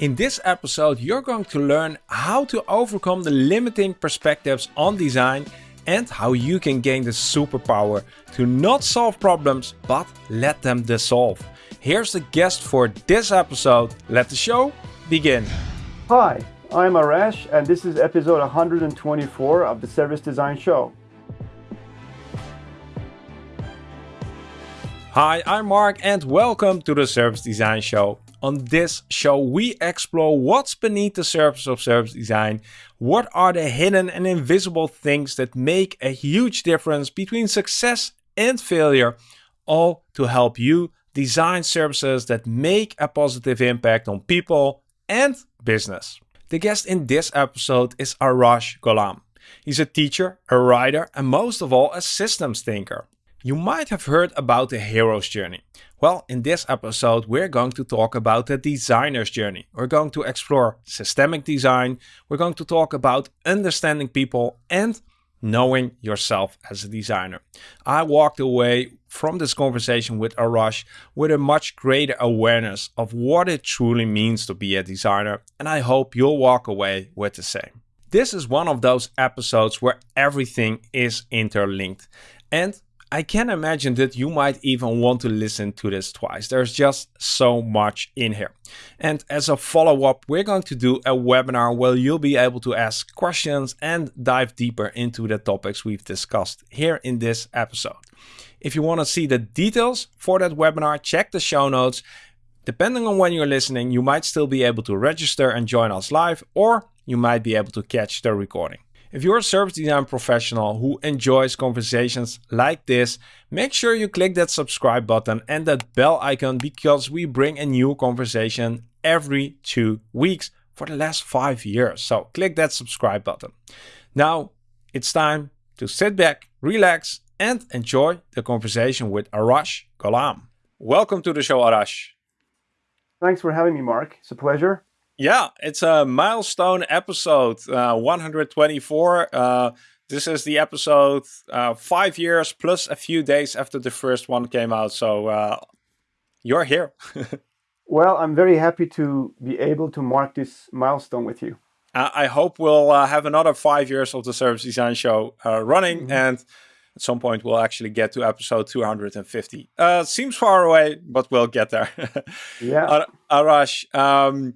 In this episode, you're going to learn how to overcome the limiting perspectives on design and how you can gain the superpower to not solve problems but let them dissolve. Here's the guest for this episode. Let the show begin. Hi, I'm Arash and this is episode 124 of the Service Design Show. Hi, I'm Mark and welcome to the Service Design Show. On this show, we explore what's beneath the surface of service design, what are the hidden and invisible things that make a huge difference between success and failure, all to help you design services that make a positive impact on people and business. The guest in this episode is Arash Golnam. He's a teacher, a writer, and most of all, a systems thinker. You might have heard about the hero's journey. Well, in this episode, we're going to talk about the designer's journey. We're going to explore systemic design. We're going to talk about understanding people and knowing yourself as a designer. I walked away from this conversation with Arash with a much greater awareness of what it truly means to be a designer, and I hope you'll walk away with the same. This is one of those episodes where everything is interlinked. And I can imagine that you might even want to listen to this twice. There's just so much in here. And as a follow-up, we're going to do a webinar where you'll be able to ask questions and dive deeper into the topics we've discussed here in this episode. If you want to see the details for that webinar, check the show notes. Depending on when you're listening, you might still be able to register and join us live, or you might be able to catch the recording. If you're a service design professional who enjoys conversations like this, make sure you click that subscribe button and that bell icon because we bring a new conversation every two weeks for the last five years. So click that subscribe button. Now it's time to sit back, relax, and enjoy the conversation with Arash Golnam. Welcome to the show, Arash. Thanks for having me, Mark. It's a pleasure. Yeah, it's a milestone episode, uh, 124. Uh, this is the episode uh, five years plus a few days after the first one came out. So uh, you're here. well, I'm very happy to be able to mark this milestone with you. I hope we'll uh, have another five years of the Service Design Show uh, running mm -hmm. and at some point we'll actually get to episode 250. seems far away, but we'll get there. yeah. Arash, um,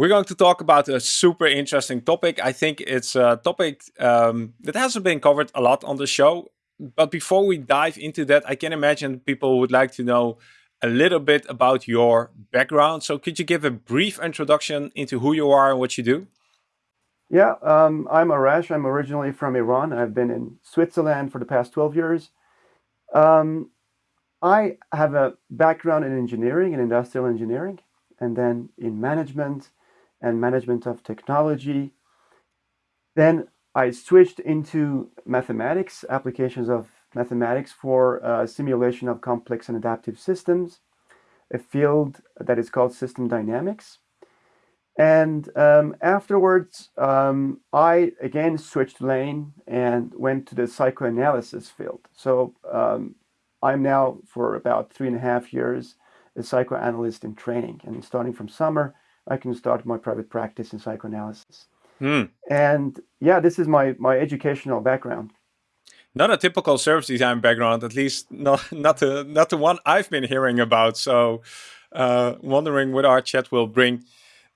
we're going to talk about a super interesting topic. I think it's a topic um, that hasn't been covered a lot on the show. But before we dive into that, I can imagine people would like to know a little bit about your background. So could you give a brief introduction into who you are and what you do? Yeah, um, I'm Arash. I'm originally from Iran. I've been in Switzerland for the past 12 years. Um, I have a background in engineering and industrial engineering, and then in management and management of technology. Then I switched into mathematics, applications of mathematics for uh, simulation of complex and adaptive systems, a field that is called system dynamics. And um, afterwards, um, I again switched lane and went to the psychoanalysis field. So um, I'm now for about three and a half years a psychoanalyst in training. And starting from summer, I can start my private practice in psychoanalysis. Hmm. And yeah, this is my, my educational background. Not a typical service design background, at least not, not, the, not the one I've been hearing about. So uh, wondering what our chat will bring.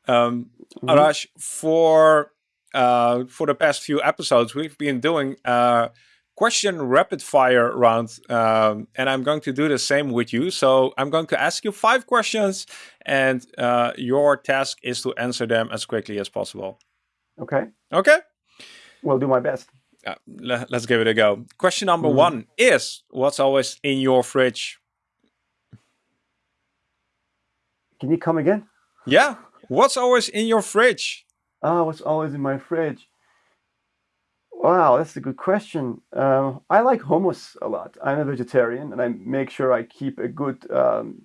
Um, mm -hmm. Arash, for, uh, for the past few episodes, we've been doing uh, question rapid fire round um, and I'm going to do the same with you. So I'm going to ask you five questions and uh, your task is to answer them as quickly as possible. Okay. Okay. We'll do my best. Uh, let's give it a go. Question number mm. one is what's always in your fridge? Can you come again? Yeah. What's always in your fridge? Ah, oh, what's always in my fridge? Wow, that's a good question. Uh, I like hummus a lot. I'm a vegetarian and I make sure I keep a good um,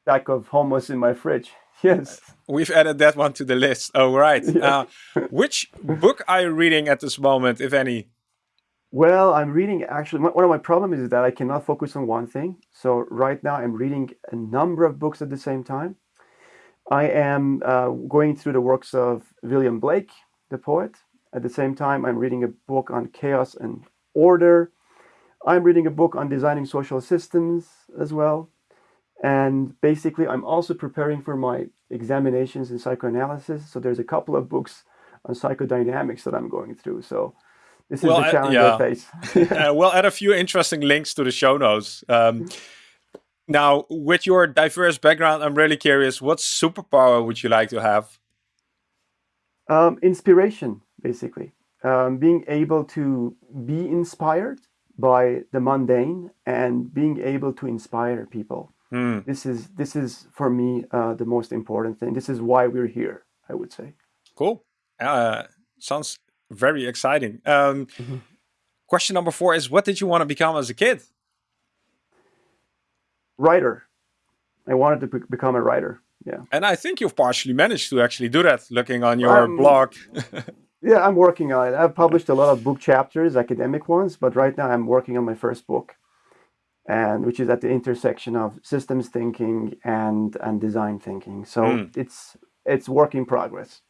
stack of hummus in my fridge. Yes. We've added that one to the list. Oh, right. Yeah. Uh, which book are you reading at this moment, if any? Well, I'm reading actually, one of my problems is that I cannot focus on one thing. So right now I'm reading a number of books at the same time. I am uh, going through the works of William Blake, the poet. At the same time, I'm reading a book on chaos and order. I'm reading a book on designing social systems as well. And basically, I'm also preparing for my examinations in psychoanalysis. So there's a couple of books on psychodynamics that I'm going through. So this is well, the challenge yeah. I face. uh, we'll add a few interesting links to the show notes. Um, now, with your diverse background, I'm really curious, what superpower would you like to have? Um, inspiration, basically. Um, being able to be inspired by the mundane and being able to inspire people. Mm. This is this is for me uh, the most important thing. This is why we're here. I would say. Cool. Uh, sounds very exciting. Um, mm -hmm. Question number four is: What did you want to become as a kid? Writer. I wanted to be become a writer. Yeah. And I think you've partially managed to actually do that, looking on your um, blog. yeah, I'm working on it. I've published a lot of book chapters, academic ones, but right now I'm working on my first book and which is at the intersection of systems thinking and and design thinking. So mm. it's it's work in progress.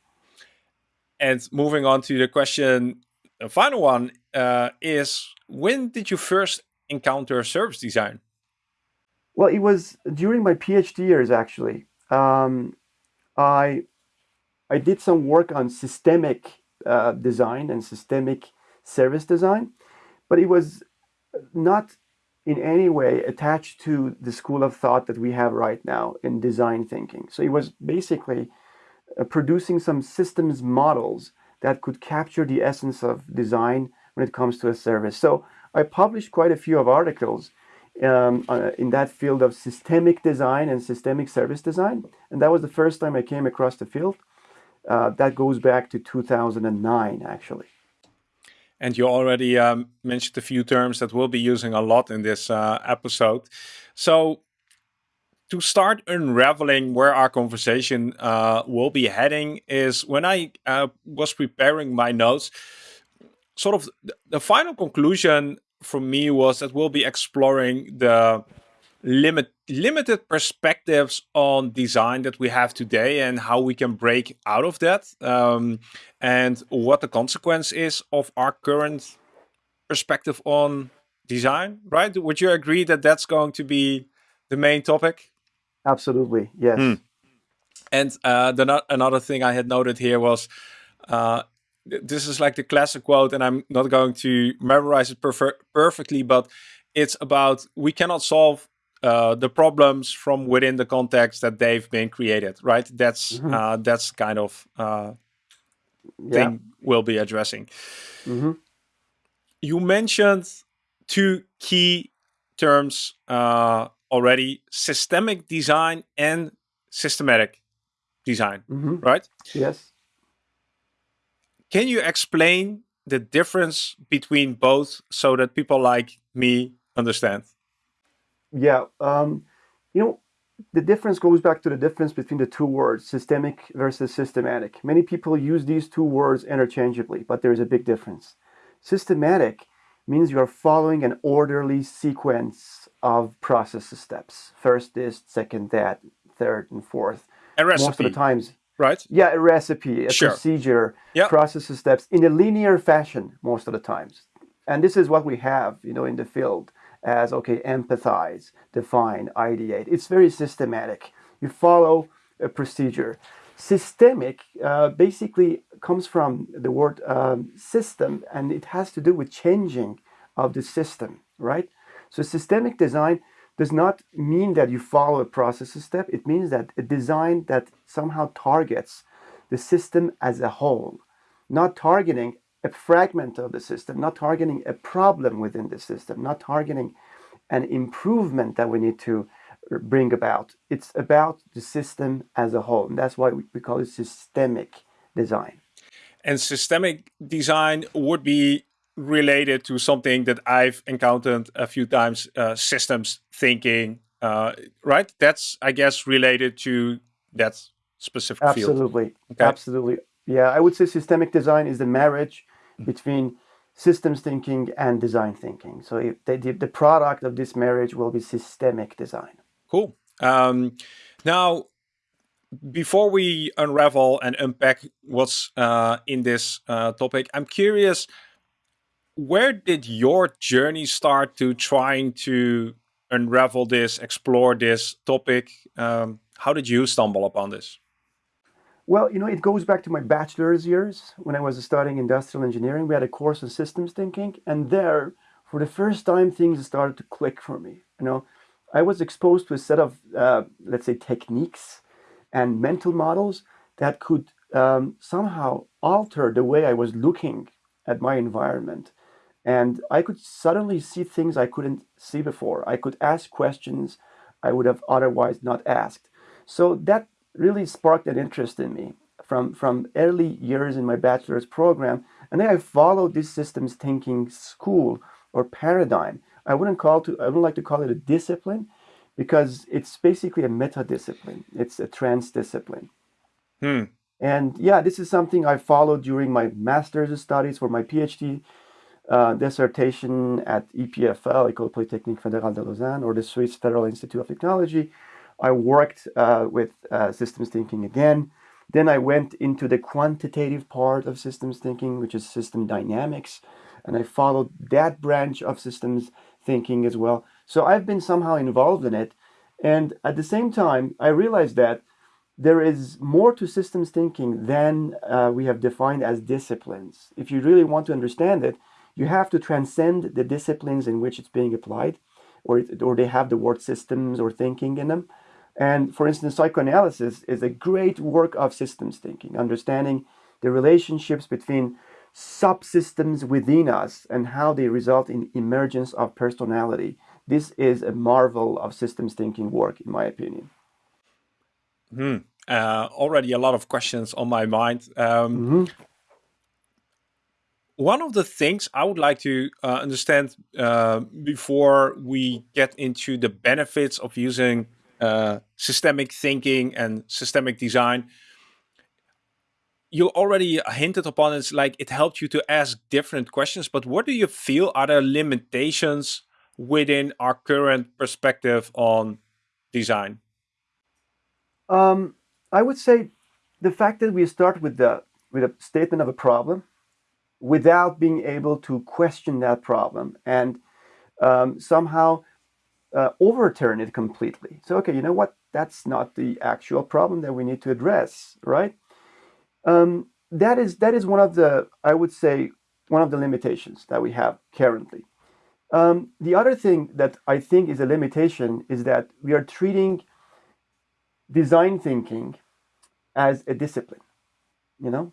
And moving on to the question, the final one uh, is: When did you first encounter service design? Well, it was during my PhD years. Actually, um, I I did some work on systemic uh, design and systemic service design, but it was not in any way attached to the school of thought that we have right now in design thinking. So it was basically uh, producing some systems models that could capture the essence of design when it comes to a service. So I published quite a few of articles um, uh, in that field of systemic design and systemic service design. And that was the first time I came across the field. Uh, that goes back to 2009, actually. And you already um, mentioned a few terms that we'll be using a lot in this uh, episode. So to start unraveling where our conversation uh, will be heading is when I uh, was preparing my notes, sort of the final conclusion for me was that we'll be exploring the limit limited perspectives on design that we have today and how we can break out of that um, and what the consequence is of our current perspective on design right? Would you agree that that's going to be the main topic? Absolutely yes. Mm. and uh, the, another thing i had noted here was uh, this is like the classic quote and i'm not going to memorize it perfectly but it's about we cannot solve uh, the problems from within the context that they've been created, right? That's mm -hmm. uh, that's kind of uh, thing yeah. we'll be addressing. Mm -hmm. You mentioned two key terms uh, already: systemic design and systematic design, mm -hmm. right? Yes. Can you explain the difference between both so that people like me understand? Yeah, um, you know, the difference goes back to the difference between the two words, systemic versus systematic. Many people use these two words interchangeably, but there is a big difference. Systematic means you are following an orderly sequence of process steps. First this, second that, third and fourth. A recipe. Most of the times. Right. Yeah, a recipe, a sure. procedure, yep. process steps in a linear fashion most of the times. And this is what we have, you know, in the field as, okay, empathize, define, ideate. It's very systematic. You follow a procedure. Systemic uh, basically comes from the word um, system and it has to do with changing of the system, right? So systemic design does not mean that you follow a process step. It means that a design that somehow targets the system as a whole, not targeting a fragment of the system, not targeting a problem within the system, not targeting an improvement that we need to bring about. It's about the system as a whole. And that's why we call it systemic design. And systemic design would be related to something that I've encountered a few times, uh, systems thinking, uh, right? That's, I guess, related to that specific Absolutely. field. Okay. Absolutely. Yeah, I would say systemic design is the marriage between systems thinking and design thinking. So the, the product of this marriage will be systemic design. Cool. Um, now, before we unravel and unpack what's uh, in this uh, topic, I'm curious, where did your journey start to trying to unravel this, explore this topic? Um, how did you stumble upon this? Well, you know, it goes back to my bachelor's years when I was studying industrial engineering. We had a course on systems thinking, and there, for the first time, things started to click for me. You know, I was exposed to a set of, uh, let's say, techniques and mental models that could um, somehow alter the way I was looking at my environment. And I could suddenly see things I couldn't see before. I could ask questions I would have otherwise not asked. So that really sparked an interest in me from, from early years in my bachelor's program. And then I followed this systems thinking school or paradigm. I wouldn't call to I wouldn't like to call it a discipline because it's basically a meta discipline. It's a trans discipline. Hmm. And yeah, this is something I followed during my master's studies for my PhD uh, dissertation at EPFL, École Polytechnique Fédérale de Lausanne, or the Swiss Federal Institute of Technology. I worked uh, with uh, systems thinking again. Then I went into the quantitative part of systems thinking, which is system dynamics, and I followed that branch of systems thinking as well. So I've been somehow involved in it. And at the same time, I realized that there is more to systems thinking than uh, we have defined as disciplines. If you really want to understand it, you have to transcend the disciplines in which it's being applied, or, or they have the word systems or thinking in them. And for instance, psychoanalysis is a great work of systems thinking, understanding the relationships between subsystems within us and how they result in emergence of personality. This is a marvel of systems thinking work, in my opinion. Hmm. Uh, already a lot of questions on my mind. Um, mm -hmm. One of the things I would like to uh, understand uh, before we get into the benefits of using uh, systemic thinking and systemic design you already hinted upon it's like it helped you to ask different questions but what do you feel are the limitations within our current perspective on design? Um, i would say the fact that we start with the with a statement of a problem without being able to question that problem and um, somehow uh, overturn it completely so okay you know what that's not the actual problem that we need to address right um, that is that is one of the I would say one of the limitations that we have currently. Um, the other thing that I think is a limitation is that we are treating design thinking as a discipline. You know,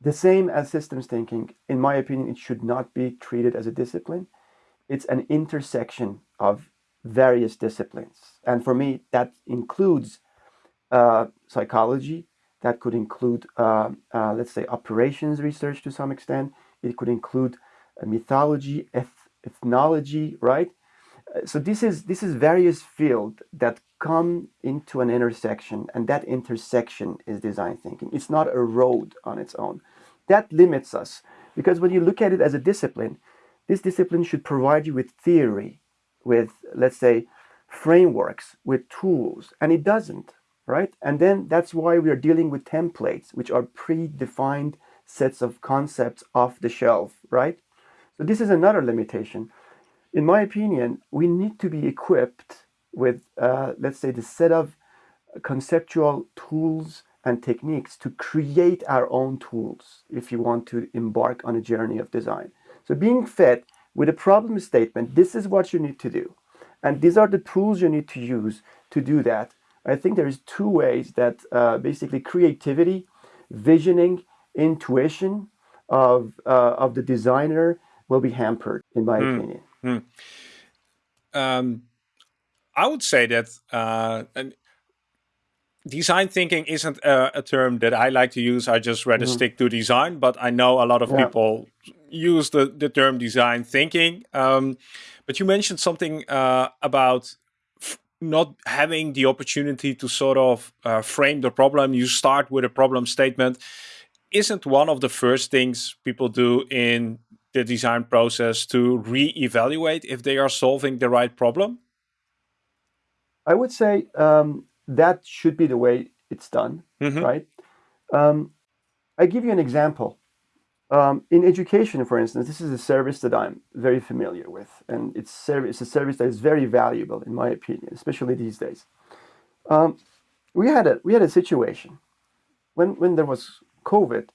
the same as systems thinking. In my opinion, it should not be treated as a discipline. It's an intersection of various disciplines, and for me, that includes uh, psychology, that could include, uh, uh, let's say, operations research to some extent. It could include uh, mythology, eth ethnology, right? Uh, so this is this is various fields that come into an intersection, and that intersection is design thinking. It's not a road on its own. That limits us because when you look at it as a discipline, this discipline should provide you with theory, with let's say frameworks, with tools, and it doesn't right? And then that's why we are dealing with templates, which are predefined sets of concepts off the shelf, right? So this is another limitation. In my opinion, we need to be equipped with, uh, let's say, the set of conceptual tools and techniques to create our own tools if you want to embark on a journey of design. So being fed with a problem statement, this is what you need to do. And these are the tools you need to use to do that I think there's two ways that uh, basically creativity, visioning, intuition of, uh, of the designer will be hampered, in my mm. opinion. Mm. Um, I would say that uh, design thinking isn't a, a, term that I like to use. I just rather mm. stick to design, but I know a lot of yeah. people use the, the term design thinking. Um, but you mentioned something uh, about not having the opportunity to sort of uh, frame the problem, you start with a problem statement. Isn't one of the first things people do in the design process to re-evaluate if they are solving the right problem? I would say um, that should be the way it's done, mm-hmm. right? Um, I give you an example. Um, in education, for instance, this is a service that I'm very familiar with, and it's, it's a service that is very valuable, in my opinion, especially these days. Um, we had a we had a situation when when there was COVID.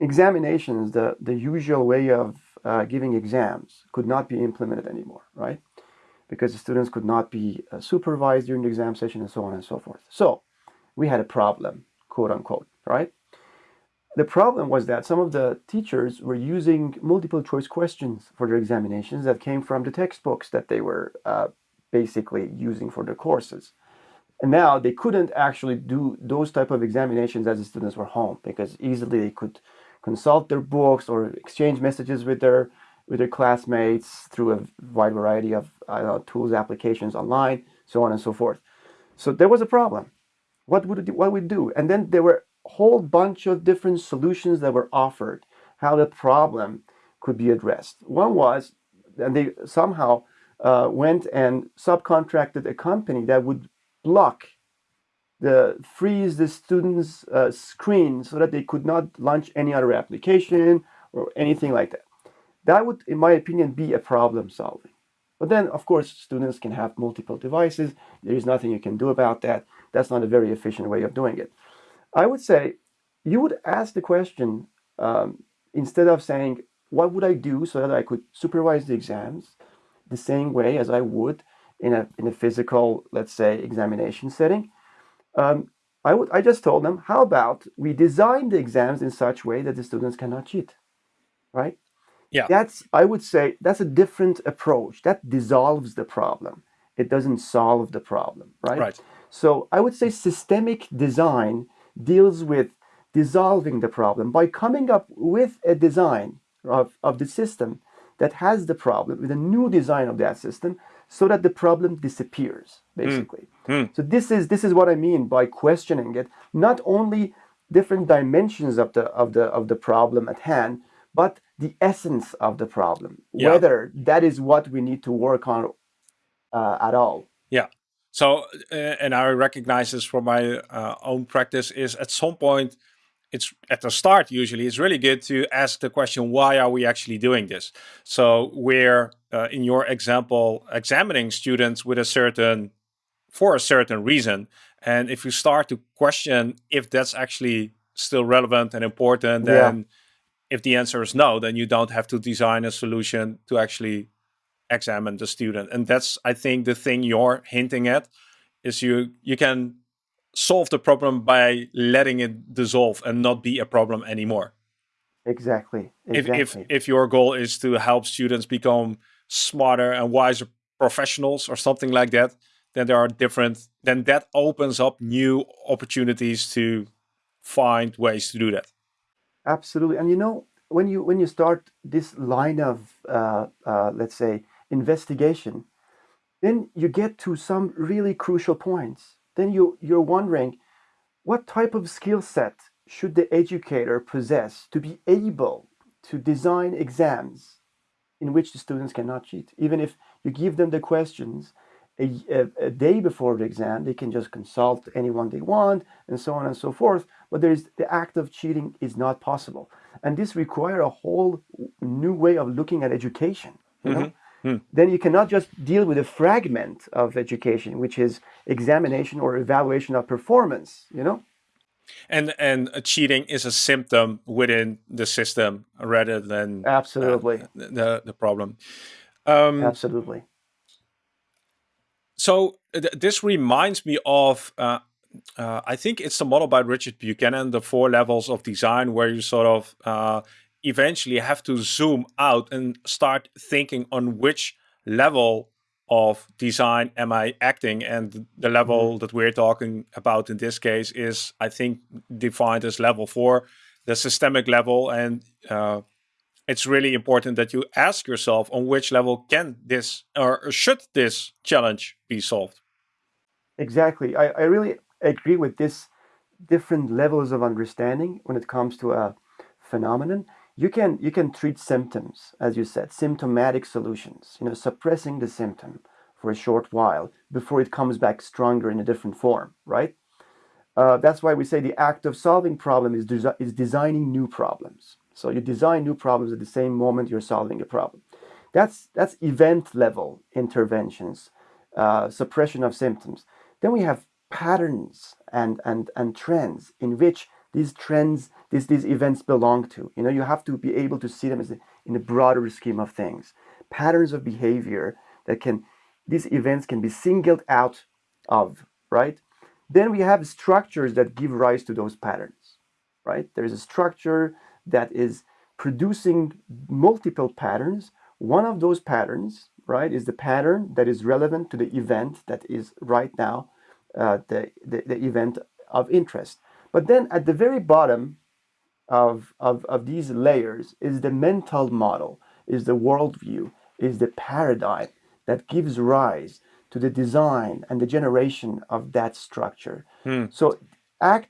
Examinations, the the usual way of uh, giving exams, could not be implemented anymore, right? Because the students could not be uh, supervised during the exam session, and so on and so forth. So we had a problem, quote unquote, right? The problem was that some of the teachers were using multiple choice questions for their examinations that came from the textbooks that they were uh, basically using for their courses. And now they couldn't actually do those type of examinations as the students were home because easily they could consult their books or exchange messages with their with their classmates through a wide variety of uh, tools, applications online, so on and so forth. So there was a problem. What would what we do? And then there were whole bunch of different solutions that were offered how the problem could be addressed. One was, and they somehow uh, went and subcontracted a company that would block the freeze the students uh, screen so that they could not launch any other application or anything like that. That would in my opinion be a problem solving. But then of course students can have multiple devices. There is nothing you can do about that. That's not a very efficient way of doing it i would say you would ask the question um, instead of saying what would i do so that i could supervise the exams the same way as i would in a, in a physical, let's say, examination setting, um, I, would, I just told them, how about we design the exams in such way that the students cannot cheat, right? Yeah. That's, I would say, that's a different approach. That dissolves the problem. It doesn't solve the problem, right? Right. So I would say systemic design deals with dissolving the problem by coming up with a design of, of the system that has the problem with a new design of that system so that the problem disappears hmm. basically mm. so this is this is what i mean by questioning it not only different dimensions of the of the of the problem at hand but the essence of the problem yeah. whether that is what we need to work on uh, at all yeah so uh, and i recognize this from my uh, own practice is at some point it's at the start usually it's really good to ask the question why are we actually doing this so we're uh, in your example examining students with a certain for a certain reason and if you start to question if that's actually still relevant and important then yeah. if the answer is no then you don't have to design a solution to actually examine the student and that's i think the thing you're hinting at is you you can solve the problem by letting it dissolve and not be a problem anymore. Exactly. exactly. If, if, if your goal is to help students become smarter and wiser professionals or something like that, then there are different, then that opens up new opportunities to find ways to do that. Absolutely. And you know, when you when you start this line of uh, uh, let's say investigation, then you get to some really crucial points then you, you're wondering what type of skill set should the educator possess to be able to design exams in which the students cannot cheat. Even if you give them the questions a, a, a, day before the exam, they can just consult anyone they want and so on and so forth. But there is the act of cheating is not possible. And this requires a whole new way of looking at education. You? Mm -hmm. Hmm. Then you cannot just deal with a fragment of education, which is examination or evaluation of performance, you know? And and cheating is a symptom within the system rather than uh, absolutely uh, the the problem. Um, absolutely. So th this reminds me of uh, uh, I think it's the model by Richard Buchanan, the four levels of design, where you sort of uh, eventually have to zoom out and start thinking on which level of design am I acting. And the level mm -hmm. that we're talking about in this case is I think defined as level four the systemic level. And uh, it's really important that you ask yourself on which level can this or should this challenge be solved? Exactly. I, I really agree with this different levels of understanding when it comes to a phenomenon you can you can treat symptoms as you said symptomatic solutions you know suppressing the symptom for a short while before it comes back stronger in a different form right Uh, that's why we say the act of solving problem is, is designing new problems. So you design new problems at the same moment you're solving a problem. That's, that's event level interventions, uh, suppression of symptoms. Then we have patterns and, and, and trends in which these trends, these, these events belong to. You know, you have to be able to see them as a, in a broader scheme of things. Patterns of behavior that can, these events can be singled out of, right? Then we have structures that give rise to those patterns, right? There's a structure that is producing multiple patterns. One of those patterns, right, is the pattern that is relevant to the event that is right now uh, the, the, the event of interest. But then at the very bottom of, of, of these layers is the mental model, is the worldview, is the paradigm that gives rise to the design and the generation of that structure. Hmm. So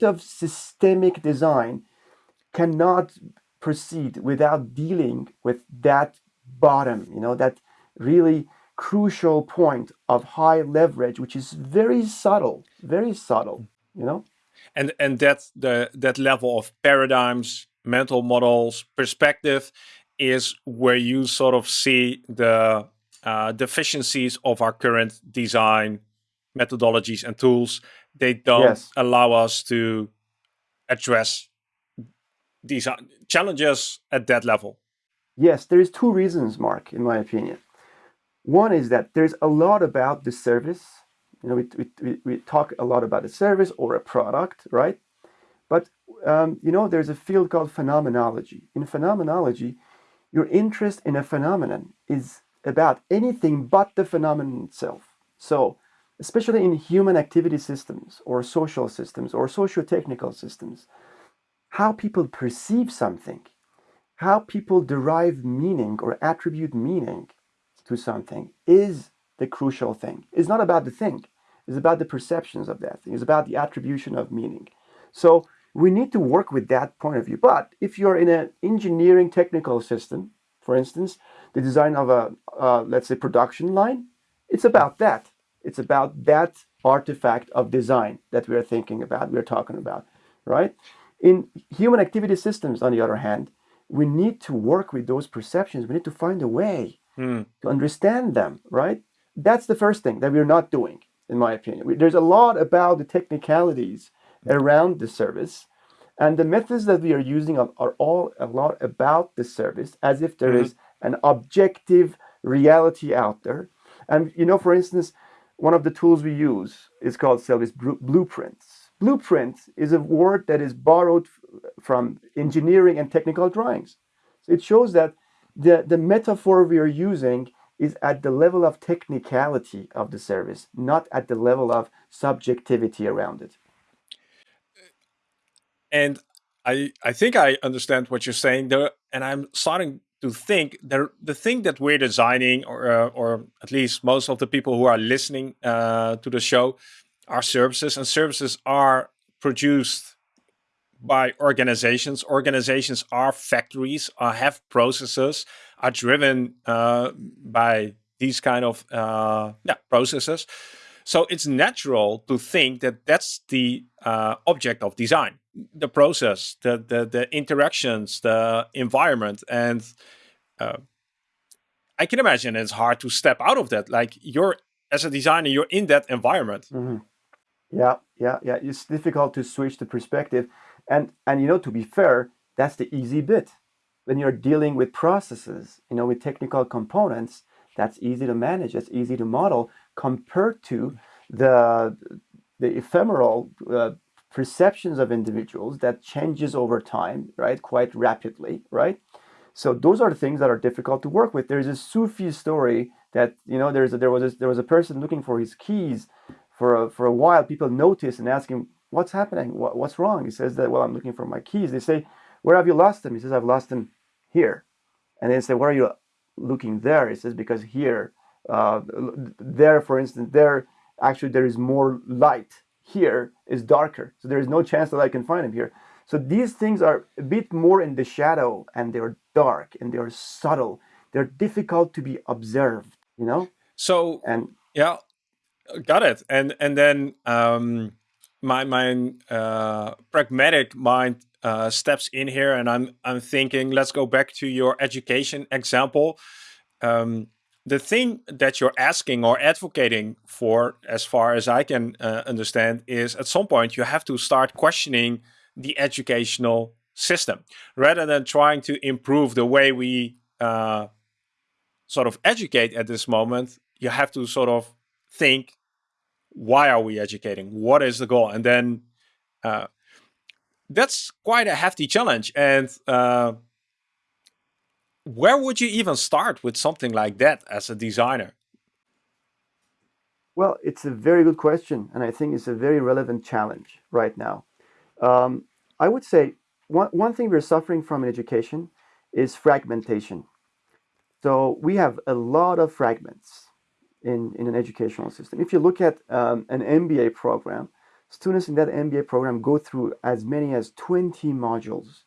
of systemic design cannot proceed without dealing with that bottom, you know, that really crucial point of high leverage, which is very subtle, very subtle, you know? And and that the that level of paradigms, mental models, perspective is where you sort of see the uh, deficiencies of our current design methodologies and tools. They don't yes. allow us to address these challenges at that level. Yes, there is two reasons, Mark, in my opinion. One is that there's a lot about the service. You know, we, we, we talk a lot about a service or a product, right? But, um, you know, there's a field called phenomenology. In phenomenology, your interest in a phenomenon is about anything but the phenomenon itself. So, especially in human activity systems or social systems or socio-technical systems, how people perceive something, how people derive meaning or attribute meaning to something is the crucial thing. It's not about the thing. It's about the perceptions of that thing. It's about the attribution of meaning. So we need to work with that point of view. But if you're in an engineering technical system, for instance, the design of a, uh, let's say, production line, it's about that. It's about that artifact of design that we are thinking about, we're talking about, right? In human activity systems, on the other hand, we need to work with those perceptions. We need to find a way mm. to understand them, right? That's the first thing that we're not doing, in my opinion. There's a lot about the technicalities around the service, and the methods that we are using are, are all a lot about the service, as if there mm -hmm. is an objective reality out there. And, you know, for instance, one of the tools we use is called Service Blueprints. Blueprint is a word that is borrowed from engineering and technical drawings. So it shows that the, the metaphor we are using is at the level of technicality of the service, not at the level of subjectivity around it. And I, I think I understand what you're saying there, and I'm starting to think that the thing that we're designing, or uh, or at least most of the people who are listening uh, to the show, are services, and services are produced by organizations. Organizations are factories, uh, have processes, are driven uh, by these kind of uh, yeah, processes. So it's natural to think that that's the uh, object of design, the process, the, the, the interactions, the environment. And uh, I can imagine it's hard to step out of that. Like you're, as a designer, you're in that environment. Mm -hmm. Yeah, yeah, yeah. It's difficult to switch the perspective and, and you know, to be fair, that's the easy bit. When you're dealing with processes, you know, with technical components, that's easy to manage, that's easy to model compared to the, the ephemeral uh, perceptions of individuals that changes over time, right, quite rapidly, right? So those are the things that are difficult to work with. There's a Sufi story that, you know, there's a, there, was a, there was a person looking for his keys for a, for a while. People noticed and asked him, what's happening? What, what's wrong? He says that, well, I'm looking for my keys. They say, where have you lost them? He says, I've lost them here. And they say, where are you looking there? He says, because here, uh, there, for instance, there, actually, there is more light. Here is darker. So there is no chance that I can find him here. So these things are a bit more in the shadow and they're dark and they're subtle. They're difficult to be observed, you know? So, and yeah, got it. And, and then, um, my my uh, pragmatic mind uh, steps in here, and I'm I'm thinking, let's go back to your education example. Um, the thing that you're asking or advocating for, as far as I can uh, understand, is at some point you have to start questioning the educational system rather than trying to improve the way we uh, sort of educate at this moment. You have to sort of think, why are we educating? What is the goal? And then uh, that's quite a hefty challenge. And uh, where would you even start with something like that as a designer? Well, it's a very good question, and I think it's a very relevant challenge right now. Um, I would say one, one thing we're suffering from in education is fragmentation. So we have a lot of fragments in, in an educational system. If you look at um, an MBA program, students in that MBA program go through as many as 20 modules.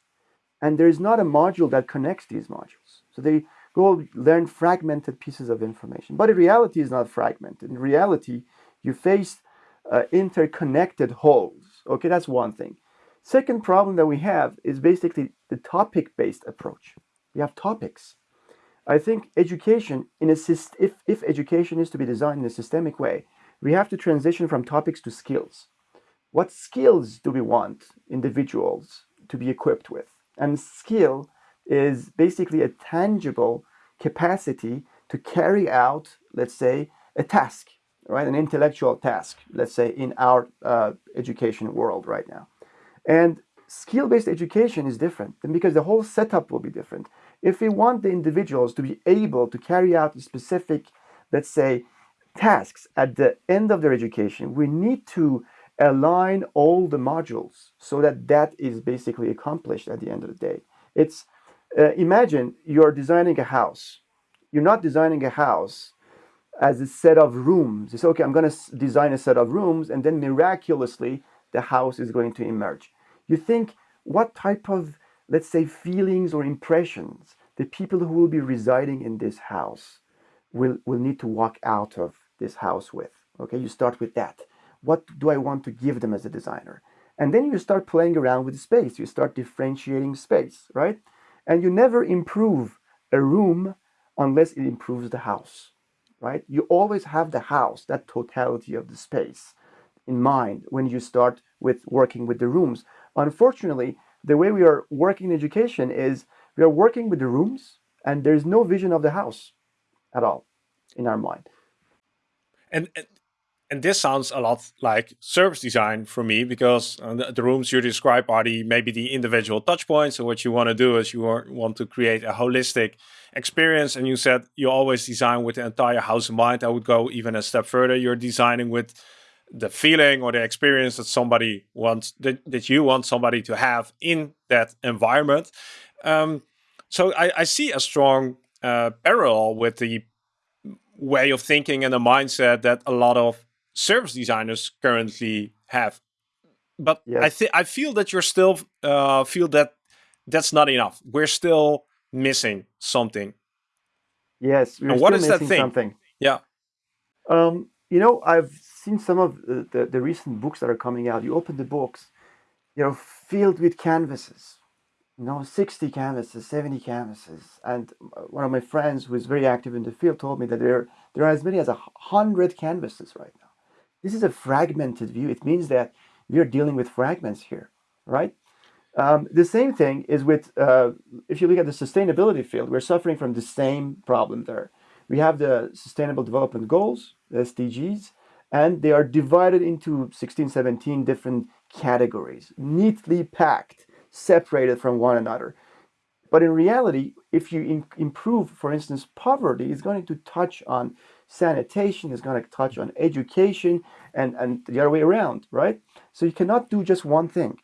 And there is not a module that connects these modules. So they go learn fragmented pieces of information. But in reality, is not fragmented. In reality, you face uh, interconnected wholes. Okay, that's one thing. Second problem that we have is basically the topic-based approach. We have topics. I think education, in a if, if education is to be designed in a systemic way, we have to transition from topics to skills. What skills do we want individuals to be equipped with? And skill is basically a tangible capacity to carry out, let's say, a task, right? An intellectual task, let's say, in our uh, education world right now. And skill-based education is different because the whole setup will be different. If we want the individuals to be able to carry out specific, let's say, tasks at the end of their education, we need to align all the modules so that that is basically accomplished at the end of the day. It's uh, imagine you're designing a house. You're not designing a house as a set of rooms. It's okay, I'm going to design a set of rooms and then miraculously the house is going to emerge. You think what type of, let's say, feelings or impressions the people who will be residing in this house will, will need to walk out of this house with. Okay, you start with that. What do I want to give them as a designer? And then you start playing around with space. You start differentiating space, right? And you never improve a room unless it improves the house, right? You always have the house, that totality of the space in mind when you start with working with the rooms. Unfortunately, the way we are working in education is we are working with the rooms and there's no vision of the house at all in our mind. And, and and this sounds a lot like service design for me because uh, the, rooms you describe are the maybe the individual touch points. So what you want to do is you want to create a holistic experience. And you said you always design with the entire house in mind. I would go even a step further. You're designing with the feeling or the experience that somebody wants that, that you want somebody to have in that environment. Um, so I, I, see a strong uh, parallel with the way of thinking and the mindset that a lot of service designers currently have. But yes. I think I feel that you're still uh, feel that that's not enough. We're still missing something. Yes, we're what is that thing? Something. Yeah. Um, you know, I've seen some of the, the, the recent books that are coming out. You open the books, you know, filled with canvases. You know, 60 canvases, 70 canvases. And one of my friends who is very active in the field told me that there, there are as many as a hundred canvases right now. This is a fragmented view. It means that we are dealing with fragments here, right? Um, the same thing is with, uh, if you look at the sustainability field, we're suffering from the same problem there. We have the Sustainable Development Goals, the SDGs, and they are divided into 16, 17 different categories, neatly packed, separated from one another. But in reality, if you improve, for instance, poverty, it's going to touch on sanitation, is going to touch on education, and, and the other way around, right? So you cannot do just one thing.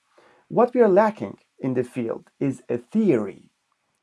What we are lacking in the field is a theory.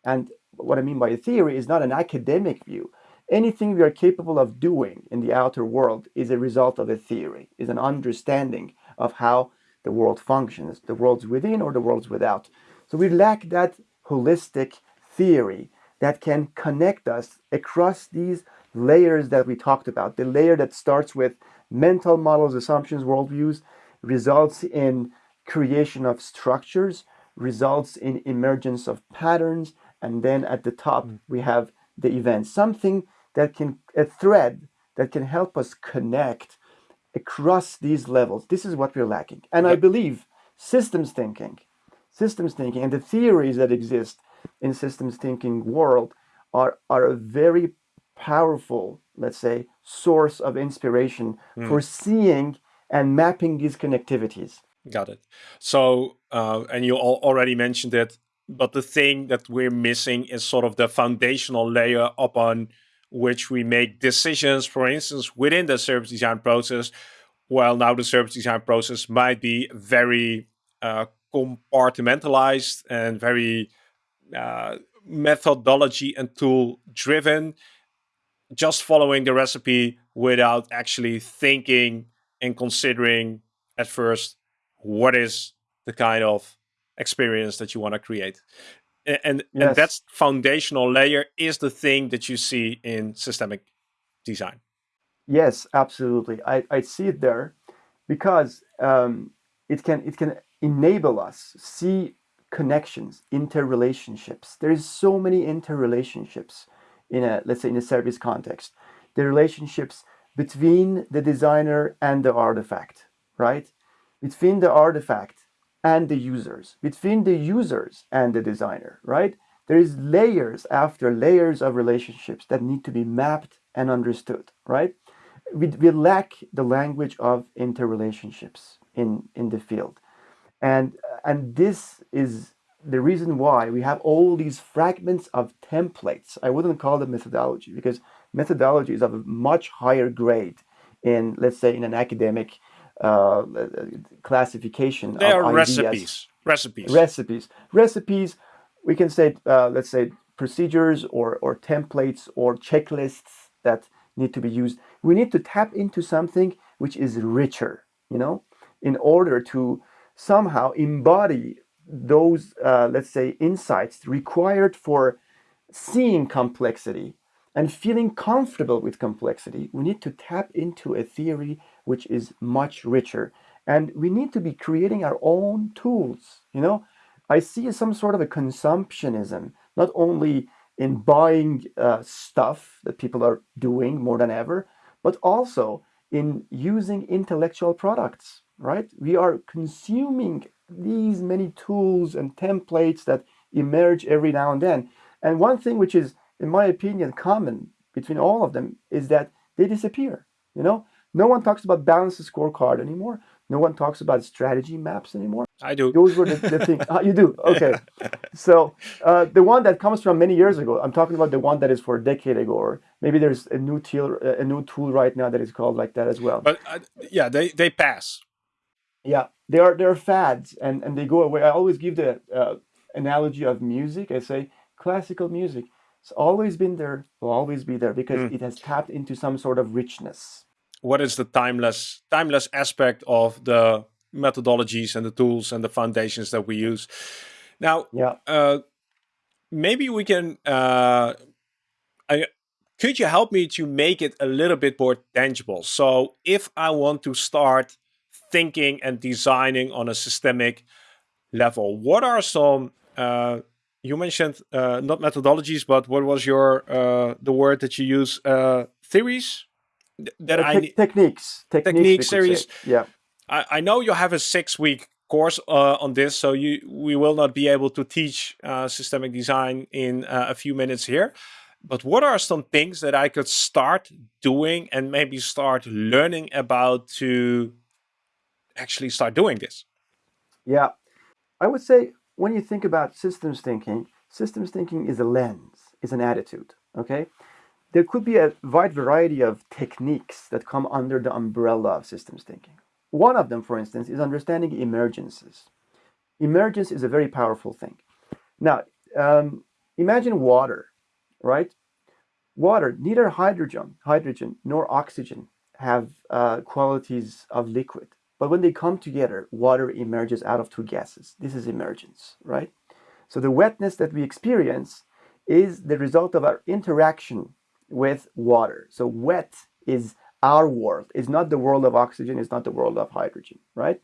And what I mean by a theory is not an academic view. Anything we are capable of doing in the outer world is a result of a theory, is an understanding of how the world functions, the world's within or the world's without. So we lack that holistic theory that can connect us across these layers that we talked about. The layer that starts with mental models, assumptions, worldviews, results in creation of structures, results in emergence of patterns, and then at the top mm. we have the event, something that can, a thread that can help us connect across these levels. This is what we're lacking. And I believe systems thinking, systems thinking and the theories that exist in systems thinking world are, are a very powerful, let's say, source of inspiration mm. for seeing and mapping these connectivities. Got it. So, uh, and you already mentioned it, but the thing that we're missing is sort of the foundational layer upon which we make decisions, for instance, within the service design process. Well, now the service design process might be very uh, compartmentalized and very uh, methodology and tool driven, just following the recipe without actually thinking and considering at first what is the kind of experience that you want to create. And, and, yes. and that's foundational layer is the thing that you see in systemic design. Yes, absolutely. I, I see it there because um, it can it can enable us see connections, interrelationships. There's so many interrelationships in a let's say in a service context. The relationships between the designer and the artifact, right? Between the artifact and the users, between the users and the designer, right? There is layers after layers of relationships that need to be mapped and understood, right? We, we lack the language of interrelationships in, in the field. And, and this is the reason why we have all these fragments of templates. I wouldn't call them methodology because methodology is of a much higher grade in, let's say, in an academic uh, classification. They are ideas. recipes. Recipes. Recipes. Recipes. We can say, uh, let's say, procedures or or templates or checklists that need to be used. We need to tap into something which is richer. You know, in order to somehow embody those, uh, let's say, insights required for seeing complexity and feeling comfortable with complexity, we need to tap into a theory which is much richer. And we need to be creating our own tools. You know, I see some sort of a consumptionism, not only in buying uh, stuff that people are doing more than ever, but also in using intellectual products, right? We are consuming these many tools and templates that emerge every now and then. And one thing which is in my opinion, common between all of them is that they disappear. You know, no one talks about balanced scorecard anymore. No one talks about strategy maps anymore. I do. Those were the, the things. Ah, you do. Okay. so uh, the one that comes from many years ago. I'm talking about the one that is for a decade ago, or maybe there's a new tool, a new tool right now that is called like that as well. But uh, yeah, they they pass. Yeah, they are they are fads and and they go away. I always give the uh, analogy of music. I say classical music it's always been there, will always be there because mm. it has tapped into some sort of richness. What is the timeless timeless aspect of the methodologies and the tools and the foundations that we use? Now, yeah. Uh, maybe we can. Uh, I, could you help me to make it a little bit more tangible? So, if I want to start thinking and designing on a systemic level, what are some uh, you mentioned uh, not methodologies, but what was your uh, the word that you use? Uh, theories that uh, I te techniques techniques, techniques series. Yeah, I, I know you have a six week course uh, on this, so you we will not be able to teach uh, systemic design in a few minutes here. But what are some things that I could start doing and maybe start learning about to actually start doing this? Yeah, I would say when you think about systems thinking, systems thinking is a lens, is an attitude, okay? There could be a wide variety of techniques that come under the umbrella of systems thinking. One of them, for instance, is understanding emergences. Emergence is a very powerful thing. Now, um, imagine water, right? Water, neither hydrogen, hydrogen nor oxygen have uh, qualities of liquid. But when they come together, water emerges out of two gases. This is emergence, right? So the wetness that we experience is the result of our interaction with water. So wet is our world. It's not the world of oxygen. It's not the world of hydrogen, right?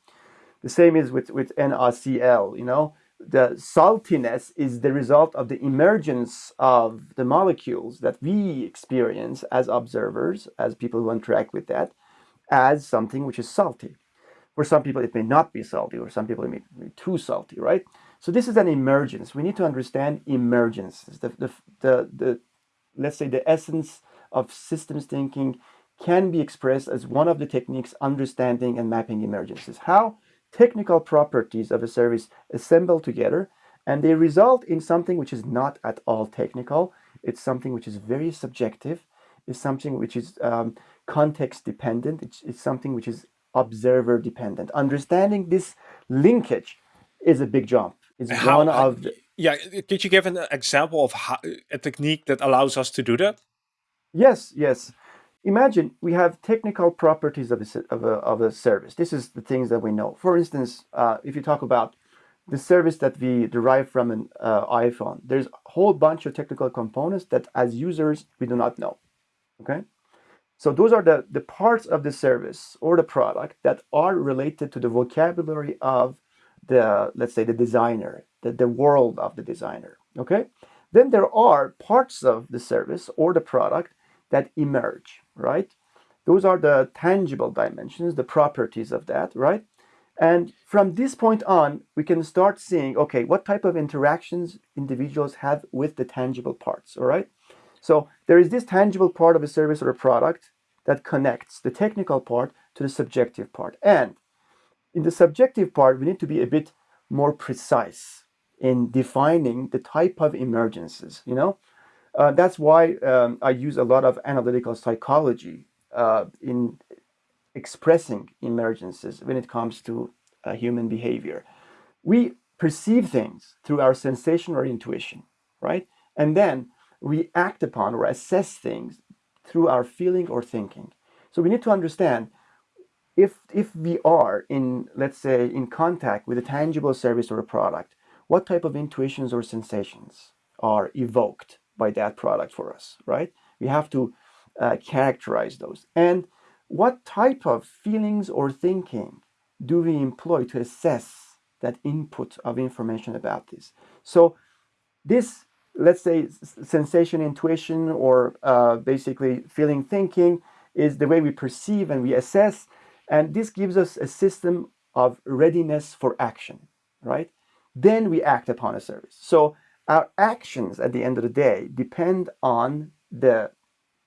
The same is with, with NaCl, you know, the saltiness is the result of the emergence of the molecules that we experience as observers, as people who interact with that, as something which is salty. For some people, it may not be salty, or some people, it may be too salty, right? So this is an emergence. We need to understand emergence. The, the, the, the, let's say the essence of systems thinking can be expressed as one of the techniques understanding and mapping emergences. How? technical properties of a service assemble together and they result in something which is not at all technical. It's something which is very subjective. It's something which is um, context dependent. It's, it's something which is observer dependent. Understanding this linkage is a big jump. It's How, one of the, yeah. Could you give an example of how, a technique that allows us to do that? Yes, yes. Imagine we have technical properties of a, of a, of a service. This is the things that we know. For instance, uh, if you talk about the service that we derive from an uh, iPhone, there's a whole bunch of technical components that as users, we do not know, okay? So those are the, the parts of the service or the product that are related to the vocabulary of the, let's say the designer, the, the world of the designer, okay? Then there are parts of the service or the product that emerge, right? Those are the tangible dimensions, the properties of that, right? And from this point on, we can start seeing, okay, what type of interactions individuals have with the tangible parts, all right? So there is this tangible part of a service or a product that connects the technical part to the subjective part. And in the subjective part, we need to be a bit more precise in defining the type of emergences, you know? Uh, that's why um, I use a lot of analytical psychology uh, in expressing emergences when it comes to uh, human behavior. We perceive things through our sensation or intuition, right? And then we act upon or assess things through our feeling or thinking. So we need to understand if, if we are in, let's say, in contact with a tangible service or a product, what type of intuitions or sensations are evoked by that product for us, right? We have to uh, characterize those. And what type of feelings or thinking do we employ to assess that input of information about this? So this, let's say, sensation intuition or uh, basically feeling thinking is the way we perceive and we assess. And this gives us a system of readiness for action, right? Then we act upon a service. So our actions at the end of the day depend on the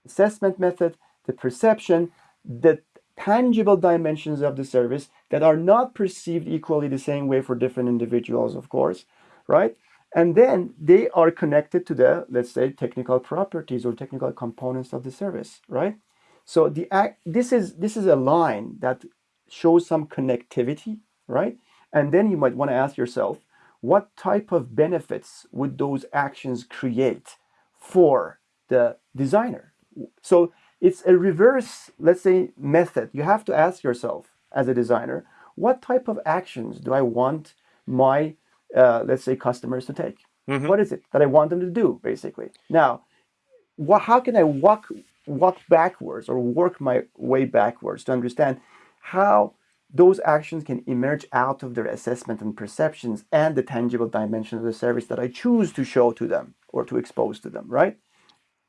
assessment method, the perception, the tangible dimensions of the service that are not perceived equally the same way for different individuals, of course, right? And then they are connected to the, let's say, technical properties or technical components of the service, right? So the act, this is this is a line that shows some connectivity, right? And then you might want to ask yourself, what type of benefits would those actions create for the designer? So it's a reverse, let's say, method. You have to ask yourself as a designer, what type of actions do I want my, uh, let's say, customers to take? Mm -hmm. What is it that I want them to do, basically? Now, what, how can I walk, walk backwards or work my way backwards to understand how those actions can emerge out of their assessment and perceptions and the tangible dimension of the service that I choose to show to them or to expose to them, right?